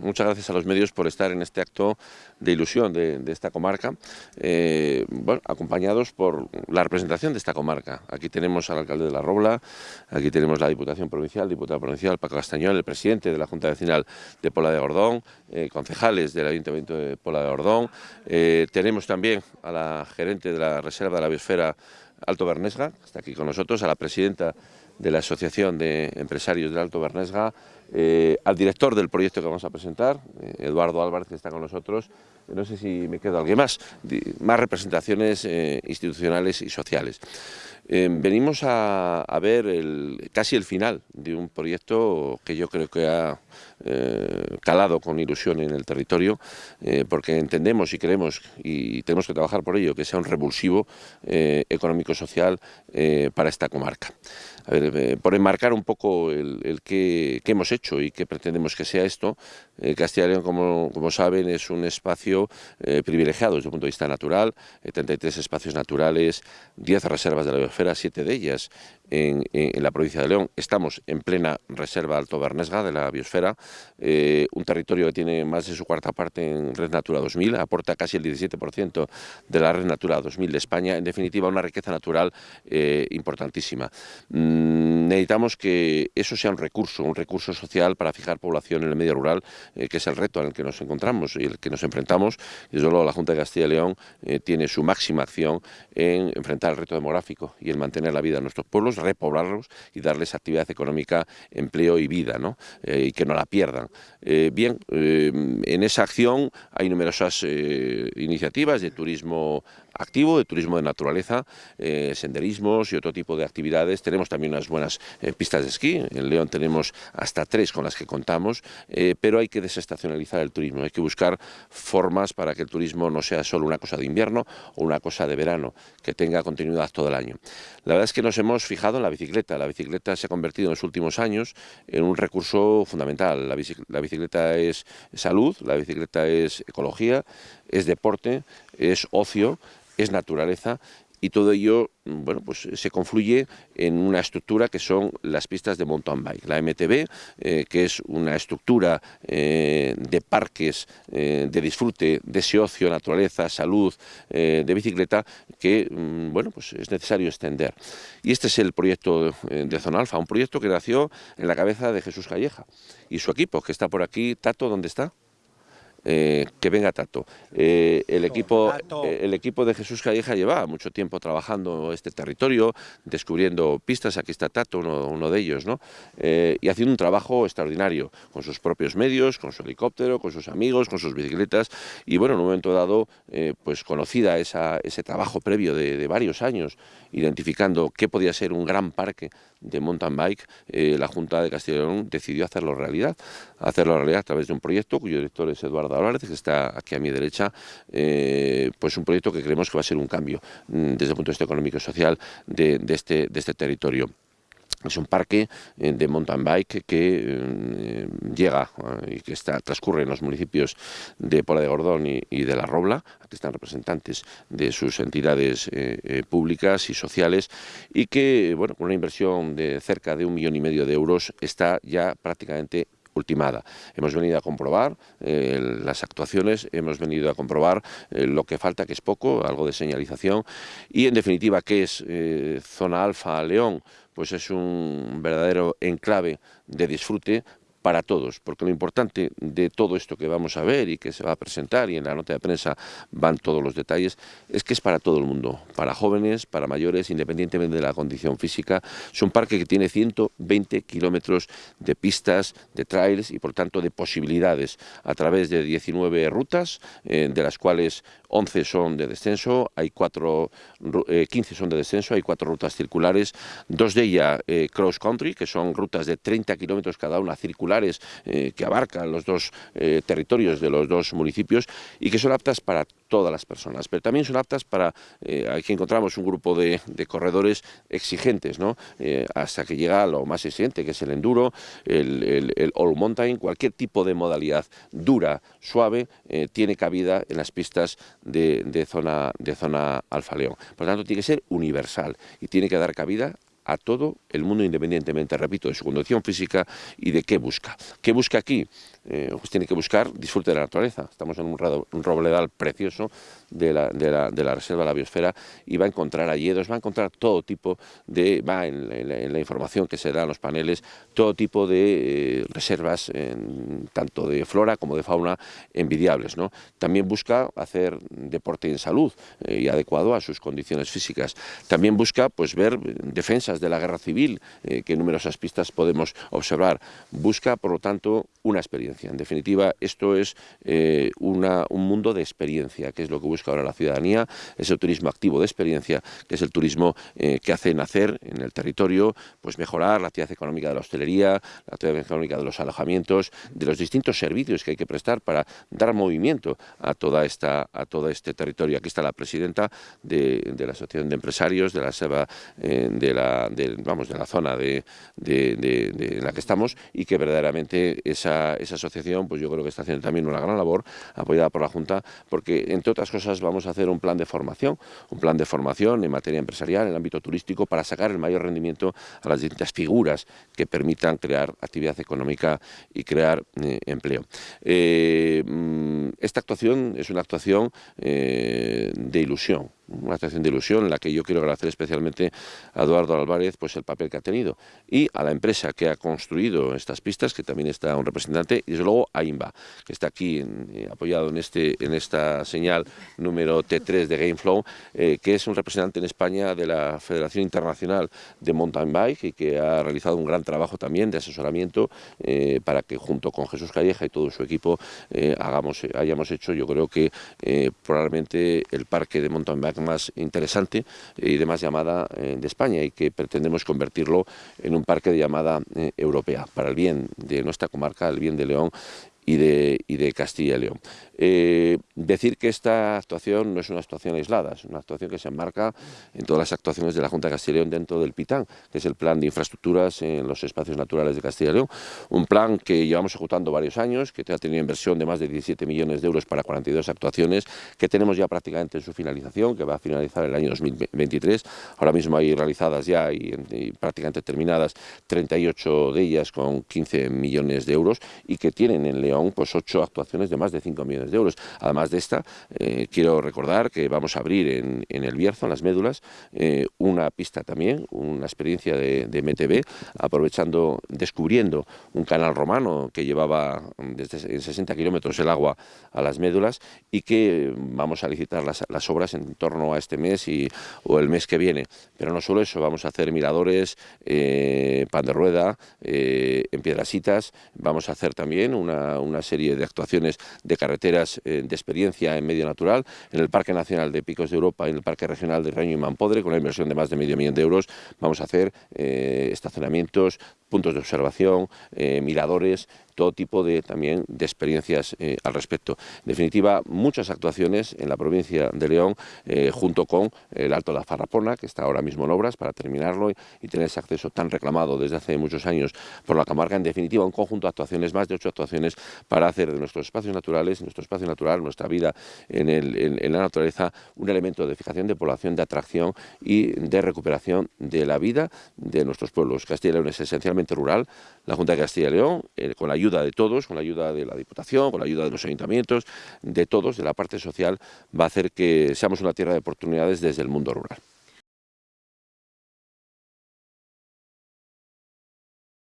Muchas gracias a los medios por estar en este acto de ilusión de, esta comarca, eh, bueno, acompañados por la representación de esta comarca. Aquí tenemos al alcalde de La Robla, aquí tenemos la Diputación Provincial, diputada provincial Paco Castañón, el presidente de la Junta Vecinal de Pola de Gordón, eh, concejales del Ayuntamiento de Pola de Gordón, eh, tenemos también a la gerente de la Reserva de la Biosfera Alto Bernesga, que está aquí con nosotros, a la presidenta de la Asociación de Empresarios del Alto Bernesga, eh, al director del proyecto que vamos a presentar, eh, Eduardo Álvarez, que está con nosotros. No sé si me queda alguien más, más representaciones eh, institucionales y sociales. venimos a, ver casi el final de un proyecto que yo creo que ha calado con ilusión en el territorio, porque entendemos y queremos, y tenemos que trabajar por ello, que sea un revulsivo económico-social para esta comarca. por enmarcar un poco el que, hemos hecho y qué pretendemos que sea esto, Castilla y León, como, como, saben, es un espacio eh, privilegiado desde el punto de vista natural, 33 eh, espacios naturales, 10 reservas de la biosfera, 7 de ellas en, la provincia de León. Estamos en plena reserva Alto Bernesga de la biosfera, eh, un territorio que tiene más de su cuarta parte en Red Natura 2000, aporta casi el 17% de la Red Natura 2000 de España, en definitiva una riqueza natural importantísima. Mm, necesitamos que eso sea un recurso, un recurso social para fijar población en el medio rural, que es el reto en el que nos encontramos y el que nos enfrentamos desde luego la Junta de Castilla y León eh, tiene su máxima acción en enfrentar el reto demográfico y en mantener la vida de nuestros pueblos, repoblarlos y darles actividad económica, empleo y vida, ¿no? Eh, y que no la pierdan. Eh, bien, en esa acción hay numerosas iniciativas de turismo activo, de turismo de naturaleza, senderismos y otro tipo de actividades. Tenemos también unas buenas pistas de esquí, en León tenemos hasta tres con las que contamos, pero hay que desestacionalizar el turismo, hay que buscar formas para que el turismo no sea solo una cosa de invierno o una cosa de verano, que tenga continuidad todo el año. La verdad es que nos hemos fijado la bicicleta. La bicicleta se ha convertido en los últimos años en un recurso fundamental. La, bicicleta es salud, la bicicleta es ecología, es deporte, es ocio, es naturaleza y todo ello bueno, pues se confluye en una estructura que son las pistas de mountain bike. La MTB, eh, que es una estructura eh, de parques eh, de disfrute, de ese ocio, naturaleza, salud, de bicicleta, que mm, bueno, pues es necesario extender. Y este es el proyecto de Zona Alfa, un proyecto que nació en la cabeza de Jesús Calleja y su equipo, que está por aquí. Tato, ¿dónde está? Eh, que venga Tato. Eh, el, equipo, eh, el equipo de Jesús Calleja lleva mucho tiempo trabajando este territorio, descubriendo pistas, aquí está Tato, uno, de ellos, ¿no? y haciendo un trabajo extraordinario, con sus propios medios, con su helicóptero, con sus amigos, con sus bicicletas, y bueno, en un momento dado, pues conocida esa, ese trabajo previo de, de, varios años, identificando qué podía ser un gran parque de mountain bike, la Junta de Castilla y León decidió hacerlo realidad, hacerlo realidad a través de un proyecto cuyo director es Eduardo Álvarez, que está aquí a mi derecha, eh, pues un proyecto que creemos que va a ser un cambio mm, desde el punto de vista económico y social de, este, de este territorio. Es un parque eh, de mountain bike que eh, llega y que está, transcurre en los municipios de Pola de Gordón y, de La Robla. Aquí están representantes de sus entidades públicas y sociales y que, bueno, con una inversión de cerca de un millón y medio de euros está ya prácticamente ultimada. Hemos venido a comprobar eh, las actuaciones, hemos venido a comprobar eh, lo que falta, que es poco, algo de señalización, y en definitiva, ¿qué es eh, Zona Alfa León? Pues es un verdadero enclave de disfrute para todos, porque lo importante de todo esto que vamos a ver y que se va a presentar y en la nota de prensa van todos los detalles, es que es para todo el mundo, para jóvenes, para mayores, independientemente de la condición física. Es un parque que tiene 120 kilómetros de pistas, de trails y por tanto de posibilidades a través de 19 rutas, eh, de las cuales 11 son de descenso, hay cuatro, 15 eh, son de descenso, hay cuatro rutas circulares, dos de ellas eh, cross country, que son rutas de 30 kilómetros cada una eh, que abarcan los dos territorios de los dos municipios y que son aptas para todas las personas, pero también son aptas para, aquí encontramos un grupo de, corredores exigentes, ¿no? hasta que llega a lo más exigente, que es el enduro, el, el all mountain, cualquier tipo de modalidad dura, suave, tiene cabida en las pistas de, zona, de zona Alfa León. Por lo tanto, tiene que ser universal y tiene que dar cabida a todo el mundo independientemente, repito, de su condición física y de qué busca. ¿Qué busca aquí? Eh, pues tiene que buscar disfrute de la naturaleza. Estamos en un, robledal precioso de la, de, la, reserva de la biosfera y va a encontrar alledos, va a encontrar todo tipo de, va en, la información que se da en los paneles, todo tipo de eh, reservas, tanto de flora como de fauna, envidiables. ¿no? También busca hacer deporte en salud eh, y adecuado a sus condiciones físicas. También busca pues, ver defensas de la guerra civil, que numerosas pistas podemos observar. Busca, por lo tanto, una experiencia. En definitiva, esto es eh, una, un mundo de experiencia, que es lo que busca ahora la ciudadanía, es el turismo activo de experiencia, que es el turismo eh, que hace nacer en el territorio, pues mejorar la actividad económica de la hostelería, la actividad económica de los alojamientos, de los distintos servicios que hay que prestar para dar movimiento a toda esta a todo este territorio. Aquí está la presidenta de, la Asociación de Empresarios de la SEBA, eh, de la vamos de la zona de, en la que estamos y que verdaderamente esa, esa asociación pues yo creo que está haciendo también una gran labor apoyada por la Junta porque entre otras cosas vamos a hacer un plan de formación, un plan de formación en materia empresarial, en el ámbito turístico para sacar el mayor rendimiento a las distintas figuras que permitan crear actividad económica y crear eh, empleo. Eh, mm, esta actuación es una actuación eh, de ilusión, una actuación de ilusión en la que yo quiero agradecer especialmente a Eduardo Álvarez pues el papel que ha tenido y a la empresa que ha construido estas pistas, que también está un representante, y desde luego a INBA, que está aquí eh, apoyado en, este, en esta señal número T3 de Gameflow, eh, que es un representante en España de la Federación Internacional de Mountain Bike y que ha realizado un gran trabajo también de asesoramiento eh, para que junto con Jesús Calleja y todo su equipo hagamos, hayamos hecho, yo creo que probablemente el parque de mountain bike más interesante y de más llamada eh, de España y que pretendemos convertirlo en un parque de llamada eh, europea para el bien de nuestra comarca, el bien de León y de, y de Castilla y León. Eh, decir que esta actuación no es una actuación aislada, es una actuación que se enmarca en todas las actuaciones de la Junta de Castilla y León dentro del PITAN, que es el Plan de Infraestructuras en los Espacios Naturales de Castilla y León, un plan que llevamos ejecutando varios años, que ha tenido inversión de más de 17 millones de euros para 42 actuaciones, que tenemos ya prácticamente en su finalización, que va a finalizar el año 2023, ahora mismo hay realizadas ya y, y prácticamente terminadas 38 de ellas con 15 millones de euros y que tienen en León pues 8 actuaciones de más de 5 millones de euros. Además de esta, eh, quiero recordar que vamos a abrir en, el Bierzo, en las médulas, eh, una pista también, una experiencia de, de, aprovechando, descubriendo un canal romano que llevaba desde 60 kilómetros el agua a las médulas y que vamos a licitar las, obras en torno a este mes y, o el mes que viene. Pero no solo eso, vamos a hacer miradores, eh, pan de rueda, en piedrasitas, vamos a hacer también una, una serie de actuaciones de carretera eh, de experiencia en medio natural, en el Parque Nacional de Picos de Europa en el Parque Regional de Reño y Mampodre, con una inversión de más de medio millón de euros, vamos a hacer eh, estacionamientos, puntos de observación, eh, miradores, todo tipo de también de experiencias eh, al respecto. En definitiva, muchas actuaciones en la provincia de León, eh, junto con el Alto de la Farrapona, que está ahora mismo en obras para terminarlo y, tener ese acceso tan reclamado desde hace muchos años por la Camarga. En definitiva, un conjunto de actuaciones, más de ocho actuaciones, para hacer de nuestros espacios naturales, nuestro espacio natural, nuestra vida en, en la naturaleza, un elemento de fijación de población, de atracción y de recuperación de la vida de nuestros pueblos. Castilla y León es esencialmente rural. La Junta de Castilla y León, eh, con la ayuda ayuda de todos, con la ayuda de la Diputación, con la ayuda de los ayuntamientos, de todos, de la parte social, va a hacer que seamos una tierra de oportunidades desde el mundo rural.